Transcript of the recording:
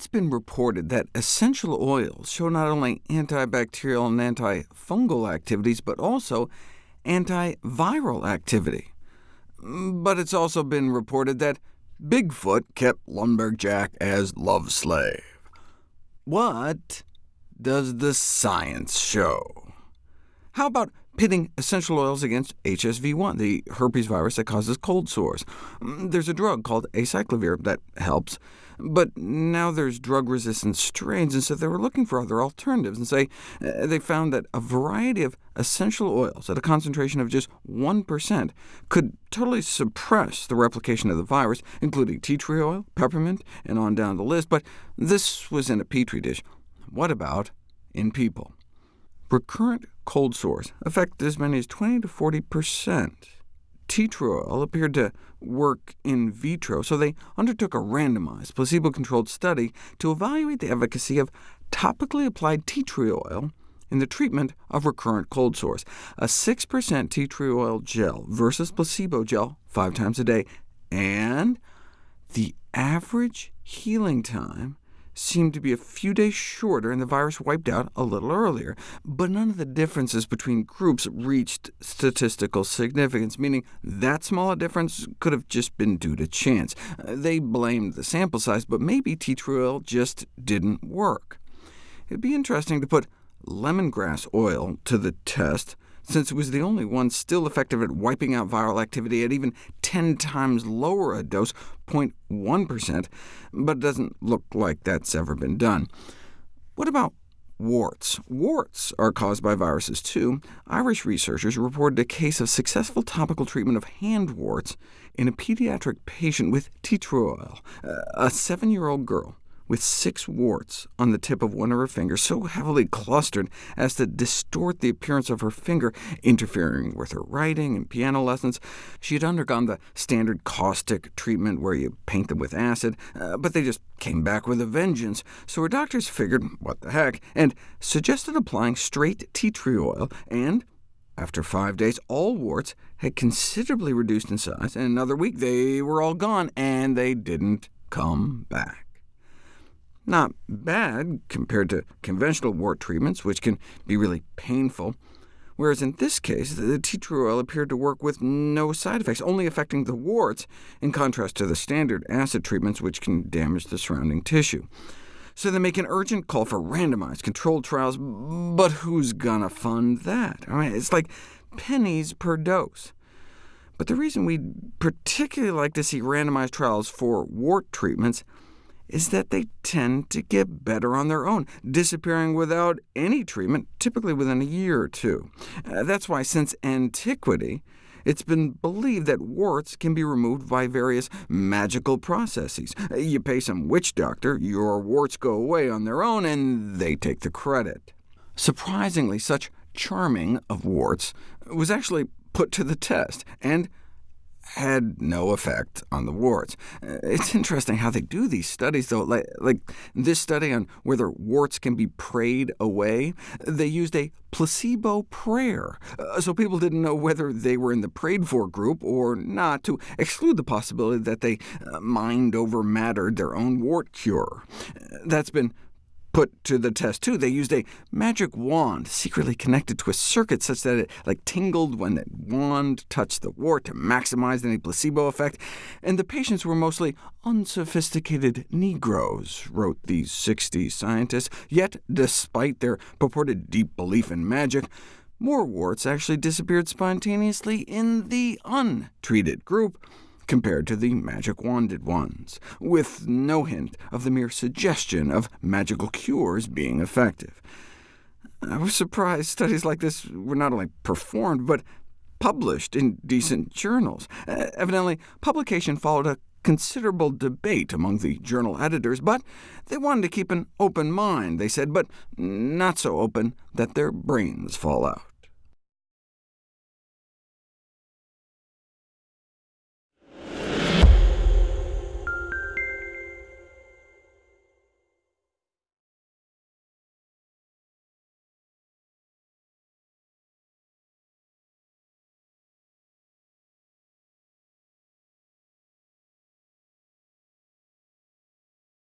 it's been reported that essential oils show not only antibacterial and antifungal activities, but also antiviral activity. But it's also been reported that Bigfoot kept Lumberjack as love slave. What does the science show? How about pitting essential oils against HSV1, the herpes virus that causes cold sores? Mm, there's a drug called acyclovir that helps, but now there's drug-resistant strains, and so they were looking for other alternatives, and say uh, they found that a variety of essential oils at a concentration of just 1% could totally suppress the replication of the virus, including tea tree oil, peppermint, and on down the list, but this was in a petri dish. What about in people? Recurrent cold sores affect as many as 20 to 40% tea tree oil appeared to work in vitro, so they undertook a randomized, placebo-controlled study to evaluate the efficacy of topically applied tea tree oil in the treatment of recurrent cold sores. A 6% tea tree oil gel versus placebo gel five times a day, and the average healing time seemed to be a few days shorter, and the virus wiped out a little earlier. But none of the differences between groups reached statistical significance, meaning that small a difference could have just been due to chance. Uh, they blamed the sample size, but maybe tea tree oil just didn't work. It'd be interesting to put lemongrass oil to the test, since it was the only one still effective at wiping out viral activity at even 10 times lower a dose, 0.1%, but it doesn't look like that's ever been done. What about warts? Warts are caused by viruses too. Irish researchers reported a case of successful topical treatment of hand warts in a pediatric patient with tea tree oil. Uh, a seven-year-old girl with six warts on the tip of one of her fingers, so heavily clustered as to distort the appearance of her finger, interfering with her writing and piano lessons. She had undergone the standard caustic treatment where you paint them with acid, uh, but they just came back with a vengeance, so her doctors figured, what the heck, and suggested applying straight tea tree oil, and after five days, all warts had considerably reduced in size, and another week they were all gone, and they didn't come back. Not bad compared to conventional wart treatments, which can be really painful, whereas in this case the tea tree oil appeared to work with no side effects, only affecting the warts, in contrast to the standard acid treatments, which can damage the surrounding tissue. So they make an urgent call for randomized controlled trials, but who's gonna fund that? I mean, it's like pennies per dose. But the reason we'd particularly like to see randomized trials for wart treatments is that they tend to get better on their own, disappearing without any treatment, typically within a year or two. Uh, that's why, since antiquity, it's been believed that warts can be removed by various magical processes. Uh, you pay some witch doctor, your warts go away on their own, and they take the credit. Surprisingly, such charming of warts was actually put to the test, and had no effect on the warts. It's interesting how they do these studies, though. Like, like, this study on whether warts can be prayed away, they used a placebo prayer, uh, so people didn't know whether they were in the prayed-for group or not, to exclude the possibility that they uh, mind-over-mattered their own wart cure. That's been put to the test, too. They used a magic wand secretly connected to a circuit such that it like tingled when the wand touched the wart to maximize any placebo effect, and the patients were mostly unsophisticated Negroes, wrote these 60 scientists. Yet, despite their purported deep belief in magic, more warts actually disappeared spontaneously in the untreated group compared to the magic-wanded ones, with no hint of the mere suggestion of magical cures being effective. I was surprised studies like this were not only performed, but published in decent journals. Uh, evidently, publication followed a considerable debate among the journal editors, but they wanted to keep an open mind, they said, but not so open that their brains fall out.